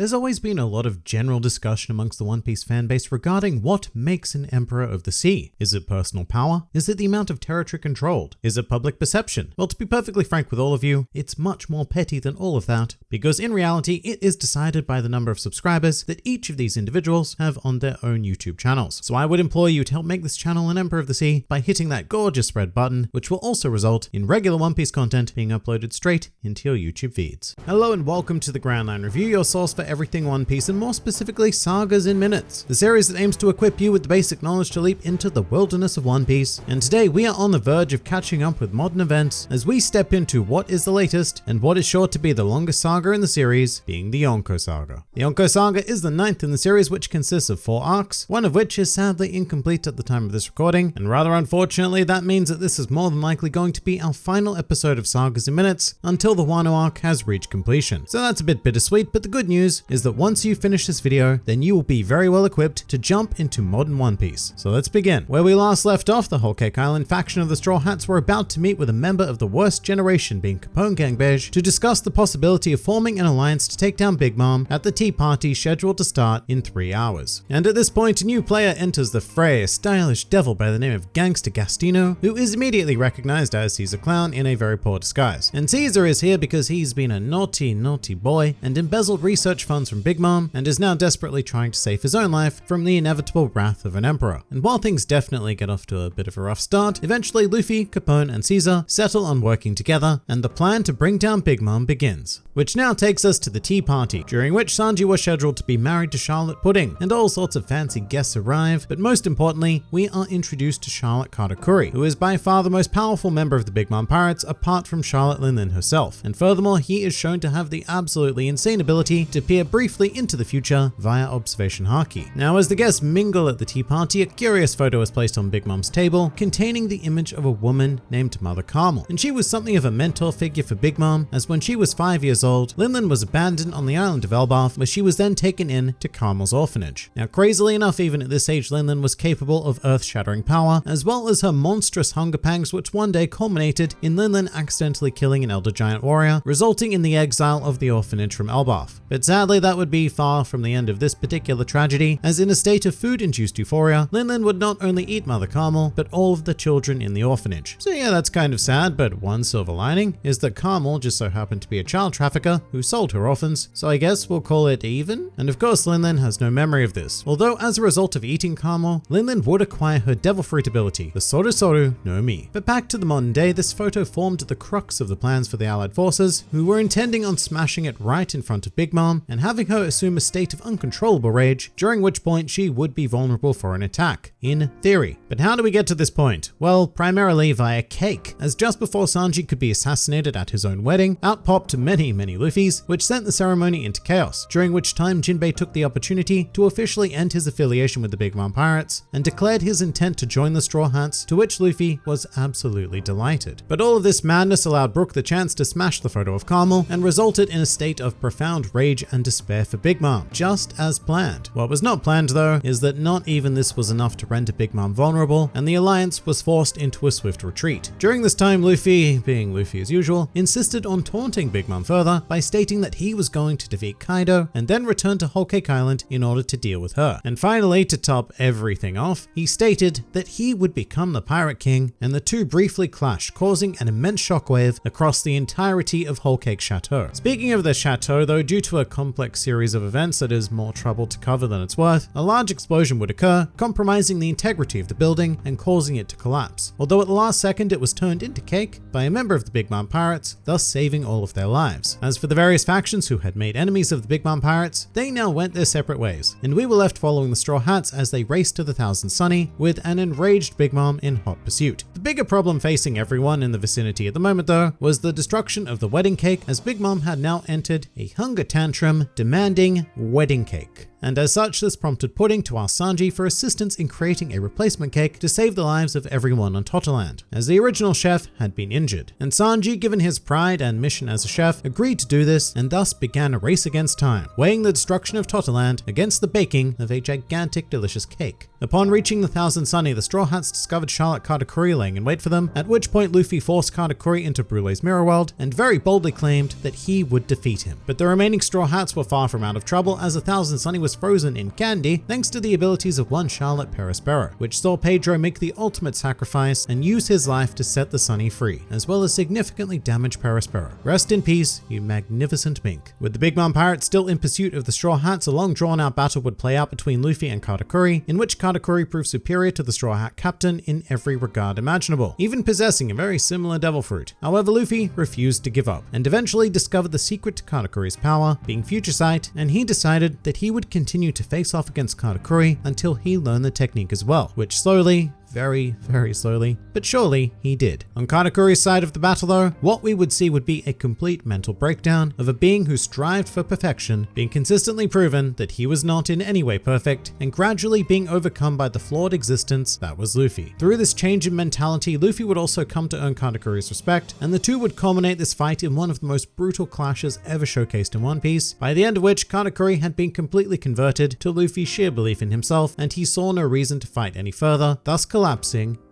There's always been a lot of general discussion amongst the One Piece fanbase regarding what makes an Emperor of the Sea. Is it personal power? Is it the amount of territory controlled? Is it public perception? Well, to be perfectly frank with all of you, it's much more petty than all of that, because in reality, it is decided by the number of subscribers that each of these individuals have on their own YouTube channels. So I would implore you to help make this channel an Emperor of the Sea by hitting that gorgeous red button, which will also result in regular One Piece content being uploaded straight into your YouTube feeds. Hello and welcome to the Grand Line Review, your source for everything One Piece and more specifically sagas in minutes, the series that aims to equip you with the basic knowledge to leap into the wilderness of One Piece. And today we are on the verge of catching up with modern events as we step into what is the latest and what is sure to be the longest saga in the series, being the Yonko Saga. The Yonko Saga is the ninth in the series which consists of four arcs, one of which is sadly incomplete at the time of this recording, and rather unfortunately that means that this is more than likely going to be our final episode of Sagas in Minutes until the Wano arc has reached completion. So that's a bit bittersweet, but the good news is that once you finish this video, then you will be very well equipped to jump into modern One Piece. So let's begin. Where we last left off, the Whole Cake Island faction of the Straw Hats were about to meet with a member of the worst generation being Capone Gang Bege to discuss the possibility of forming an alliance to take down Big Mom at the tea party scheduled to start in three hours. And at this point, a new player enters the fray, a stylish devil by the name of Gangster Gastino, who is immediately recognized as Caesar Clown in a very poor disguise. And Caesar is here because he's been a naughty, naughty boy and embezzled research funds from Big Mom and is now desperately trying to save his own life from the inevitable wrath of an emperor. And while things definitely get off to a bit of a rough start, eventually Luffy, Capone, and Caesar settle on working together, and the plan to bring down Big Mom begins. Which now takes us to the tea party, during which Sanji was scheduled to be married to Charlotte Pudding, and all sorts of fancy guests arrive, but most importantly, we are introduced to Charlotte Katakuri, who is by far the most powerful member of the Big Mom Pirates apart from Charlotte Linlin herself, and furthermore, he is shown to have the absolutely insane ability to peer briefly into the future via observation haki. Now, as the guests mingle at the tea party, a curious photo is placed on Big Mom's table containing the image of a woman named Mother Carmel, and she was something of a mentor figure for Big Mom, as when she was five years old, Linlin was abandoned on the island of Elbaf, where she was then taken in to Carmel's orphanage. Now, crazily enough, even at this age, Linlin was capable of earth-shattering power, as well as her monstrous hunger pangs, which one day culminated in Linlin accidentally killing an elder giant warrior, resulting in the exile of the orphanage from Elbaf. But sadly, that would be far from the end of this particular tragedy, as in a state of food-induced euphoria, Linlin would not only eat Mother Carmel, but all of the children in the orphanage. So yeah, that's kind of sad, but one silver lining is that Carmel just so happened to be a child trafficker who sold her orphans, so I guess we'll call it even? And of course, Linlin has no memory of this, although as a result of eating Carmel, Linlin would acquire her devil fruit ability, the Soru Soru no Mi. But back to the modern day, this photo formed the crux of the plans for the Allied forces, who were intending on smashing it right in front of Big Mom and having her assume a state of uncontrollable rage, during which point she would be vulnerable for an attack, in theory. But how do we get to this point? Well, primarily via cake, as just before Sanji could be assassinated at his own wedding, out popped many, many Luffys, which sent the ceremony into chaos, during which time Jinbei took the opportunity to officially end his affiliation with the Big Mom Pirates and declared his intent to join the Straw Hats, to which Luffy was absolutely delighted. But all of this madness allowed Brook the chance to smash the photo of Carmel and resulted in a state of profound rage and despair for Big Mom, just as planned. What was not planned though is that not even this was enough to render Big Mom vulnerable and the alliance was forced into a swift retreat. During this time Luffy, being Luffy as usual, insisted on taunting Big Mom further by stating that he was going to defeat Kaido and then return to Whole Cake Island in order to deal with her. And finally, to top everything off, he stated that he would become the Pirate King and the two briefly clashed, causing an immense shockwave across the entirety of Whole Cake Chateau. Speaking of the chateau though, due to a complex series of events that is more trouble to cover than it's worth, a large explosion would occur, compromising the integrity of the building and causing it to collapse. Although at the last second it was turned into cake by a member of the Big Mom Pirates, thus saving all of their lives. As for the various factions who had made enemies of the Big Mom Pirates, they now went their separate ways, and we were left following the Straw Hats as they raced to the Thousand Sunny with an enraged Big Mom in hot pursuit. The bigger problem facing everyone in the vicinity at the moment though was the destruction of the wedding cake as Big Mom had now entered a hunger tantrum demanding wedding cake. And as such this prompted Pudding to ask Sanji for assistance in creating a replacement cake to save the lives of everyone on Totto Land, as the original chef had been injured. And Sanji, given his pride and mission as a chef, agreed to do this and thus began a race against time, weighing the destruction of Totto Land against the baking of a gigantic delicious cake. Upon reaching the Thousand Sunny, the Straw Hats discovered Charlotte Katakuri laying in wait for them, at which point Luffy forced Katakuri into Brulee's mirror world and very boldly claimed that he would defeat him. But the remaining Straw Hats were far from out of trouble as the Thousand Sunny was frozen in candy thanks to the abilities of one Charlotte Perospero, which saw Pedro make the ultimate sacrifice and use his life to set the Sunny free, as well as significantly damage Perospero. Rest in peace, you magnificent mink. With the Big Mom Pirates still in pursuit of the Straw Hats, a long drawn out battle would play out between Luffy and Katakuri, in which Katakuri proved superior to the Straw Hat Captain in every regard imaginable, even possessing a very similar devil fruit. However, Luffy refused to give up, and eventually discovered the secret to Katakuri's power, being Future Sight, and he decided that he would continue to face off against Katakuri until he learned the technique as well, which slowly very, very slowly, but surely he did. On Katakuri's side of the battle though, what we would see would be a complete mental breakdown of a being who strived for perfection, being consistently proven that he was not in any way perfect, and gradually being overcome by the flawed existence that was Luffy. Through this change in mentality, Luffy would also come to earn Katakuri's respect, and the two would culminate this fight in one of the most brutal clashes ever showcased in One Piece, by the end of which Katakuri had been completely converted to Luffy's sheer belief in himself, and he saw no reason to fight any further, thus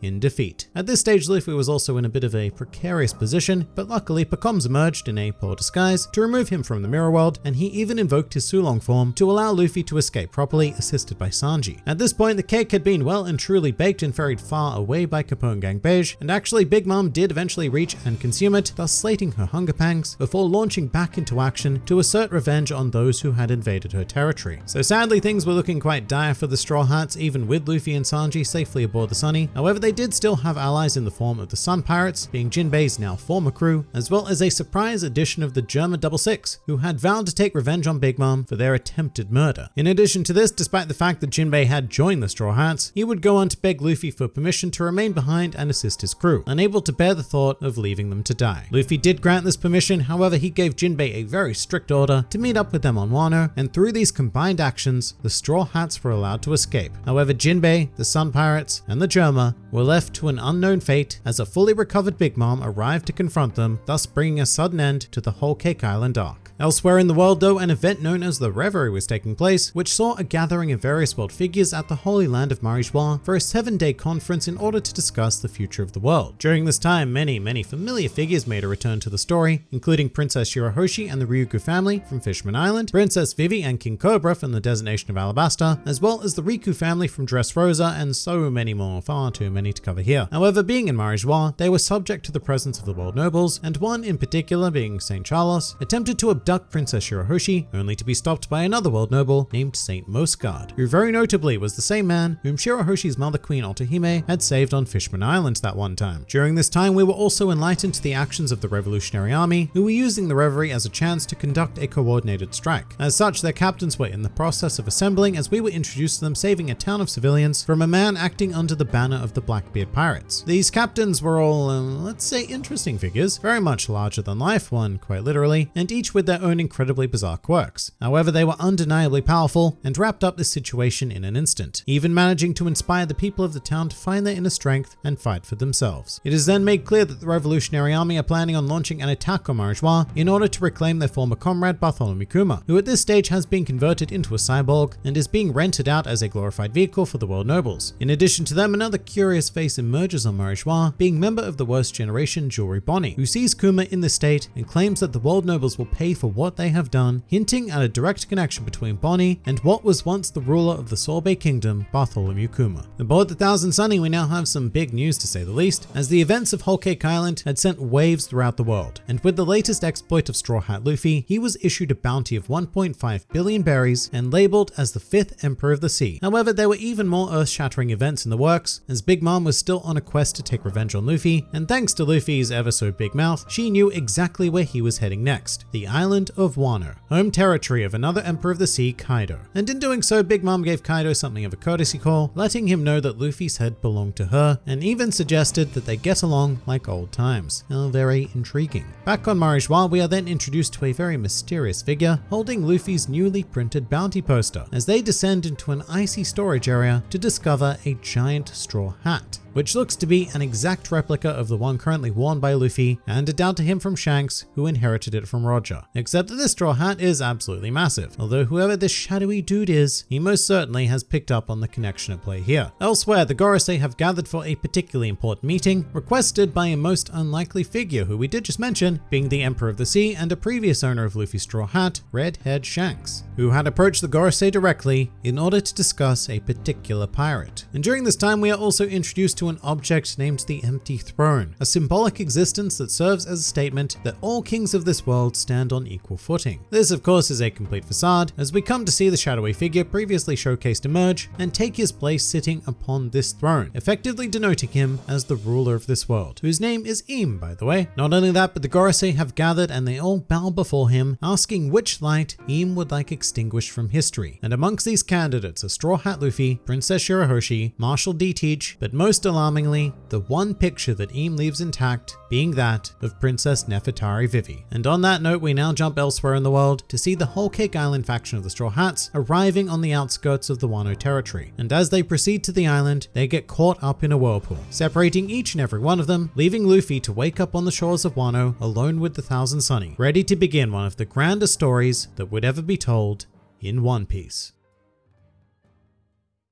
in defeat. At this stage, Luffy was also in a bit of a precarious position, but luckily Pekoms emerged in a poor disguise to remove him from the mirror world, and he even invoked his Sulong form to allow Luffy to escape properly, assisted by Sanji. At this point, the cake had been well and truly baked and ferried far away by Capone Gang Bege, and actually Big Mom did eventually reach and consume it, thus slating her hunger pangs, before launching back into action to assert revenge on those who had invaded her territory. So sadly, things were looking quite dire for the Straw Hats, even with Luffy and Sanji safely aboard the Sunny. However, they did still have allies in the form of the Sun Pirates, being Jinbei's now former crew, as well as a surprise addition of the Germa Double Six, who had vowed to take revenge on Big Mom for their attempted murder. In addition to this, despite the fact that Jinbei had joined the Straw Hats, he would go on to beg Luffy for permission to remain behind and assist his crew, unable to bear the thought of leaving them to die. Luffy did grant this permission, however, he gave Jinbei a very strict order to meet up with them on Wano, and through these combined actions, the Straw Hats were allowed to escape. However, Jinbei, the Sun Pirates, and the Germa were left to an unknown fate as a fully recovered Big Mom arrived to confront them, thus bringing a sudden end to the whole Cake Island arc. Elsewhere in the world though, an event known as the Reverie was taking place, which saw a gathering of various world figures at the Holy Land of Marijois for a seven-day conference in order to discuss the future of the world. During this time, many, many familiar figures made a return to the story, including Princess Shirahoshi and the Ryugu family from Fishman Island, Princess Vivi and King Cobra from the Desert Nation of Alabasta, as well as the Riku family from Dressrosa, and so many more, far too many to cover here. However, being in Marijois, they were subject to the presence of the world nobles, and one in particular, being St. Charles, attempted to abduct Princess Shirahoshi, only to be stopped by another world noble named Saint Mjosgard, who very notably was the same man whom Shirahoshi's mother Queen Otohime had saved on Fishman Island that one time. During this time, we were also enlightened to the actions of the Revolutionary Army, who were using the Reverie as a chance to conduct a coordinated strike. As such, their captains were in the process of assembling as we were introduced to them saving a town of civilians from a man acting under the banner of the Blackbeard Pirates. These captains were all, uh, let's say, interesting figures, very much larger than life, one quite literally, and each with their own incredibly bizarre quirks. However, they were undeniably powerful and wrapped up this situation in an instant, even managing to inspire the people of the town to find their inner strength and fight for themselves. It is then made clear that the Revolutionary Army are planning on launching an attack on Marijois in order to reclaim their former comrade Bartholomew Kuma, who at this stage has been converted into a cyborg and is being rented out as a glorified vehicle for the world nobles. In addition to them, another curious face emerges on Marijois, being member of the worst generation Jewelry Bonney, who sees Kuma in the state and claims that the world nobles will pay for what they have done, hinting at a direct connection between Bonney and what was once the ruler of the Sorbet Kingdom, Bartholomew Kuma. Aboard the Thousand Sunny, we now have some big news to say the least, as the events of Whole Cake Island had sent waves throughout the world, and with the latest exploit of Straw Hat Luffy, he was issued a bounty of 1.5 billion berries and labeled as the fifth Emperor of the Sea. However, there were even more earth-shattering events in the works, as Big Mom was still on a quest to take revenge on Luffy, and thanks to Luffy's ever so big mouth, she knew exactly where he was heading next, the island island of Wano, home territory of another Emperor of the Sea, Kaido. And in doing so, Big Mom gave Kaido something of a courtesy call, letting him know that Luffy's head belonged to her, and even suggested that they get along like old times. Very intriguing. Back on Marijois, we are then introduced to a very mysterious figure holding Luffy's newly printed bounty poster as they descend into an icy storage area to discover a giant straw hat which looks to be an exact replica of the one currently worn by Luffy, handed down to him from Shanks, who inherited it from Roger. Except that this straw hat is absolutely massive, although whoever this shadowy dude is, he most certainly has picked up on the connection at play here. Elsewhere, the Gorosei have gathered for a particularly important meeting, requested by a most unlikely figure who we did just mention, being the Emperor of the Sea and a previous owner of Luffy's straw hat, Red-Haired Shanks, who had approached the Gorosei directly in order to discuss a particular pirate. And during this time, we are also introduced to an object named the Empty Throne, a symbolic existence that serves as a statement that all kings of this world stand on equal footing. This of course is a complete facade, as we come to see the shadowy figure previously showcased emerge and take his place sitting upon this throne, effectively denoting him as the ruler of this world, whose name is Im by the way. Not only that, but the Gorosei have gathered and they all bow before him, asking which light Im would like extinguished from history. And amongst these candidates are Straw Hat Luffy, Princess Shirahoshi, Marshall D Teach, but most alarmingly, the one picture that Im leaves intact being that of Princess Nefertari Vivi. And on that note, we now jump elsewhere in the world to see the Whole Cake Island faction of the Straw Hats arriving on the outskirts of the Wano territory. And as they proceed to the island, they get caught up in a whirlpool, separating each and every one of them, leaving Luffy to wake up on the shores of Wano alone with the Thousand Sunny, ready to begin one of the grandest stories that would ever be told in One Piece.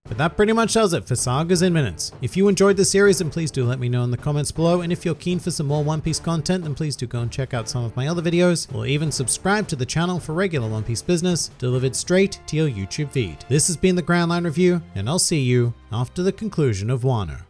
But that pretty much does it for Sagas in Minutes. If you enjoyed the series, then please do let me know in the comments below. And if you're keen for some more One Piece content, then please do go and check out some of my other videos, or even subscribe to the channel for regular One Piece business delivered straight to your YouTube feed. This has been the Grand Line Review, and I'll see you after the conclusion of Wano.